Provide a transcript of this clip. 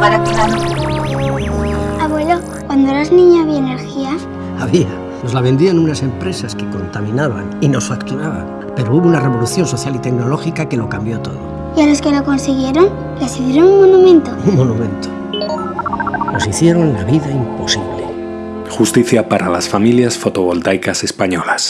para Abuelo, cuando eras niña había energía. Había. Nos la vendían unas empresas que contaminaban y nos facturaban. Pero hubo una revolución social y tecnológica que lo cambió todo. ¿Y a los que lo consiguieron? ¿Les hicieron un monumento? Un monumento. Nos hicieron la vida imposible. Justicia para las familias fotovoltaicas españolas.